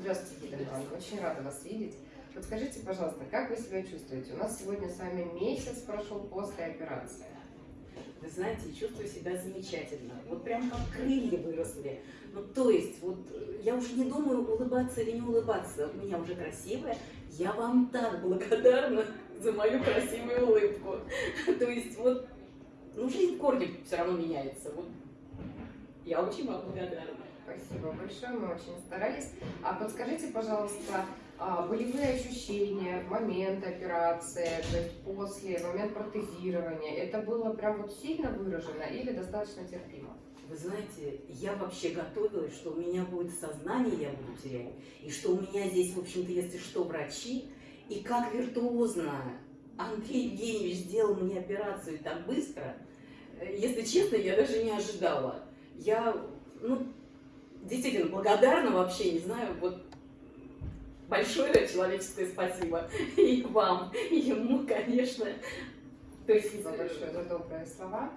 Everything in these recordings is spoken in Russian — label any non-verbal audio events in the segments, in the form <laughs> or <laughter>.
Здравствуйте, Гида Ивановна. Очень рада вас видеть. Вот скажите, пожалуйста, как вы себя чувствуете? У нас сегодня с вами месяц прошел после операции. Вы знаете, чувствую себя замечательно. Вот прям как крылья выросли. Ну, то есть, вот я уже не думаю, улыбаться или не улыбаться. У меня уже красивая. Я вам так благодарна <laughs> за мою красивую улыбку. <laughs> То есть, вот, ну, жизнь в корне все равно меняется. Вот я очень вам благодарна. Спасибо большое, мы очень старались. А подскажите, пожалуйста, а, болевые ощущения в момент операции, то есть после, в момент протезирования, это было прям вот сильно выражено или достаточно терпимо? Вы знаете, я вообще готовилась, что у меня будет сознание, я буду терять, и что у меня здесь, в общем-то, если что, врачи, и как виртуозно Андрей Евгеньевич сделал мне операцию так быстро, если честно, я даже не ожидала. Я, ну, благодарна вообще, не знаю, вот большое человеческое спасибо <laughs> и вам, и ему, конечно. То есть, спасибо большое за добрые слова.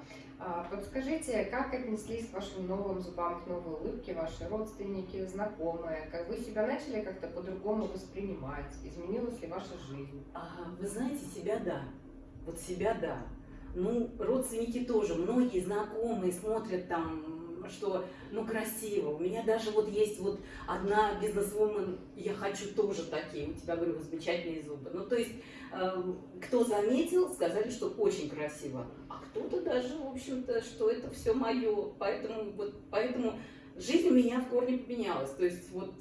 А, подскажите, как отнеслись к вашим новым зубам, к новой улыбке ваши родственники, знакомые? Как вы себя начали как-то по-другому воспринимать? Изменилась ли ваша жизнь? А, вы знаете, себя да. Вот себя да. Ну, родственники тоже, многие знакомые смотрят там что, ну, красиво. У меня даже вот есть вот одна бизнесвумен, я хочу тоже такие, у тебя, говорю, замечательные зубы. Ну, то есть, э, кто заметил, сказали, что очень красиво. А кто-то даже, в общем-то, что это все мое. Поэтому, вот, поэтому жизнь у меня в корне поменялась. То есть, вот,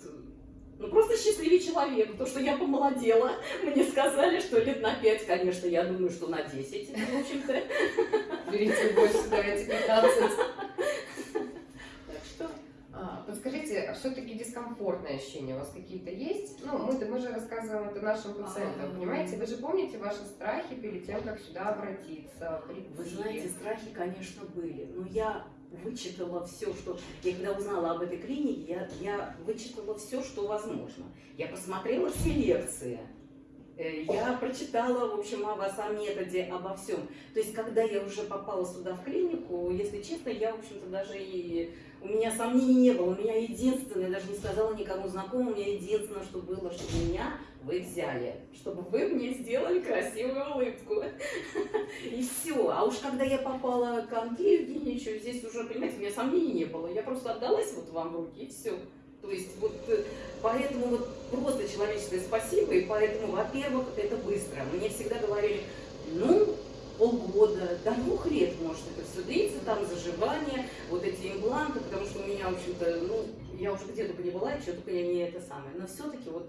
ну, просто счастливый человек. То, что я помолодела, <laughs> мне сказали, что лет на 5, конечно, я думаю, что на 10, в общем-то. Берите больше, давайте 15. Все-таки дискомфортные ощущения у вас какие-то есть? Ну, мы, мы же рассказываем это нашим пациентам, а, понимаете? Вы же помните ваши страхи перед тем, как сюда обратиться? Прийти? Вы знаете, страхи, конечно, были. Но я вычитала все, что... Я когда узнала об этой клинике, я, я вычитала все, что возможно. Я посмотрела все лекции. Э, я прочитала, в общем, о вас, о методе, обо всем. То есть, когда я уже попала сюда в клинику, если честно, я, в общем-то, даже и... У меня сомнений не было. У меня единственное, даже не сказала никому знакомому, у меня единственное, что было, что меня вы взяли, чтобы вы мне сделали красивую улыбку. <laughs> И все. А уж когда я попала к Андрею Евгеньевичу, здесь уже, понимаете, у меня сомнений не было. Я просто отдалась вот вам в руки, и все. То есть вот э, поэтому вот просто человеческое спасибо, и поэтому, во-первых, это быстро. Мне всегда говорили, ну, полгода, до двух лет может это все длиться, там заживание, вот эти импланты, потому что у меня, в общем-то, ну, я уже где только не была, что только я не это самое. Но все-таки вот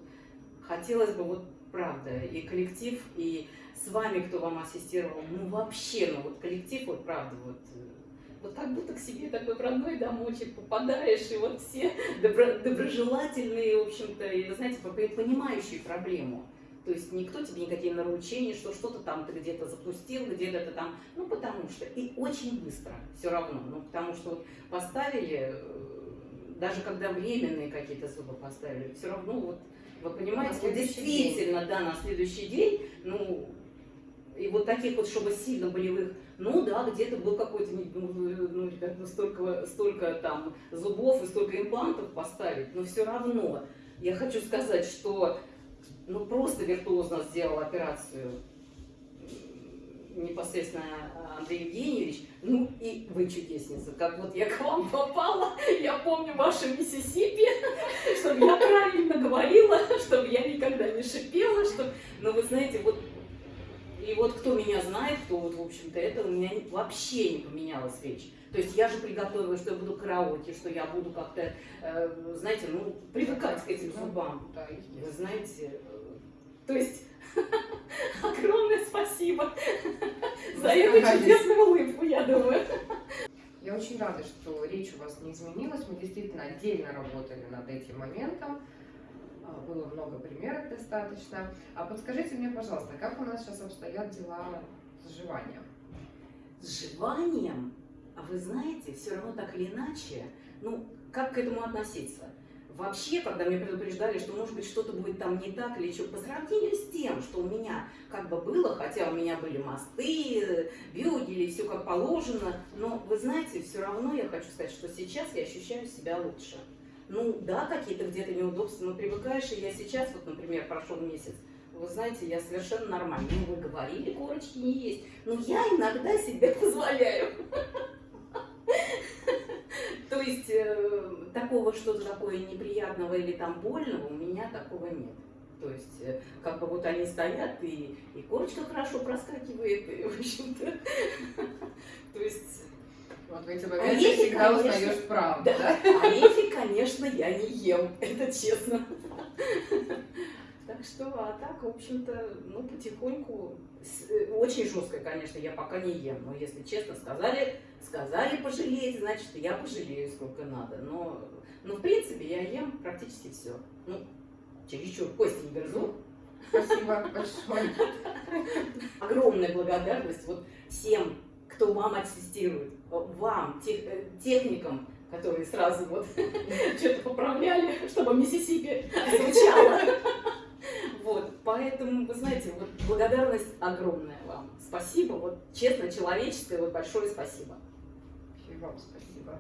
хотелось бы вот правда, и коллектив, и с вами, кто вам ассистировал, ну вообще, ну вот коллектив, вот правда, вот вот как будто к себе такой родной домочек попадаешь, и вот все добро, доброжелательные, в общем-то, и, вы знаете, понимающие проблему. То есть никто тебе никакие наручения, что что-то там ты где-то запустил, где-то ты там, ну потому что, и очень быстро все равно, ну потому что вот поставили, э, даже когда временные какие-то зубы поставили, все равно вот, вы понимаете, вот действительно, день. да, на следующий день, ну, и вот таких вот, чтобы сильно болевых ну да, где-то был какой-то, ну, ну, ребят, ну столько, столько там зубов и столько имплантов поставить, но все равно. Я хочу сказать, что ну просто виртуозно сделал операцию непосредственно Андрей Евгеньевич, ну и вы чудесница, как вот я к вам <laughs> попала, я помню ваше Миссисипи, чтобы я правильно говорила, чтобы я никогда не шипела, чтобы, но вы знаете, вот вот кто меня знает, то вот, в общем-то, это у меня вообще не поменялась речь. То есть я же приготовила, что я буду караоке, что я буду как-то, э, знаете, ну, привыкать к этим зубам. Да, Вы знаете, э, то есть <laughs> огромное спасибо <laughs> за эту чудесную улыбку, я думаю. Я очень рада, что речь у вас не изменилась. Мы действительно отдельно работали над этим моментом. А, было много примеров достаточно. А подскажите мне, пожалуйста, как у нас сейчас обстоят дела с жеванием? С жеванием? А вы знаете, все равно так или иначе, ну, как к этому относиться? Вообще, когда меня предупреждали, что, может быть, что-то будет там не так или что, по сравнению с тем, что у меня как бы было, хотя у меня были мосты, бюгели, все как положено, но, вы знаете, все равно я хочу сказать, что сейчас я ощущаю себя лучше. Ну да, какие-то где-то неудобства, но привыкаешь, и я сейчас, вот, например, прошел месяц, вы знаете, я совершенно нормально. Ну, вы говорили, корочки не есть. Но я иногда себе <laughs> позволяю. <laughs> То есть э, такого что-то такое неприятного или там больного у меня такого нет. То есть, э, как бы вот они стоят, и, корочка хорошо проскакивает, и, в общем-то, <laughs> то есть, Вот в эти А моменты если, всегда конечно, узнаешь правду, да, да? орехи, конечно, я не ем, <laughs> это честно. Так что, а так, в общем-то, ну, потихоньку, э, очень жестко, конечно, я пока не ем, но если честно, сказали, сказали пожалеть, значит, я пожалею сколько надо, но, но в принципе, я ем практически все. Ну, чересчур кости не грызу, Спасибо большое. <laughs> огромная благодарность вот всем, кто вам ассистирует, вам, тех- э, техникам, которые сразу вот <laughs> что-то поправляли, чтобы Миссисипи звучало. Вот, поэтому, вы знаете, вот благодарность огромная вам. Спасибо, вот честно, человеческое, вот большое спасибо. И вам спасибо.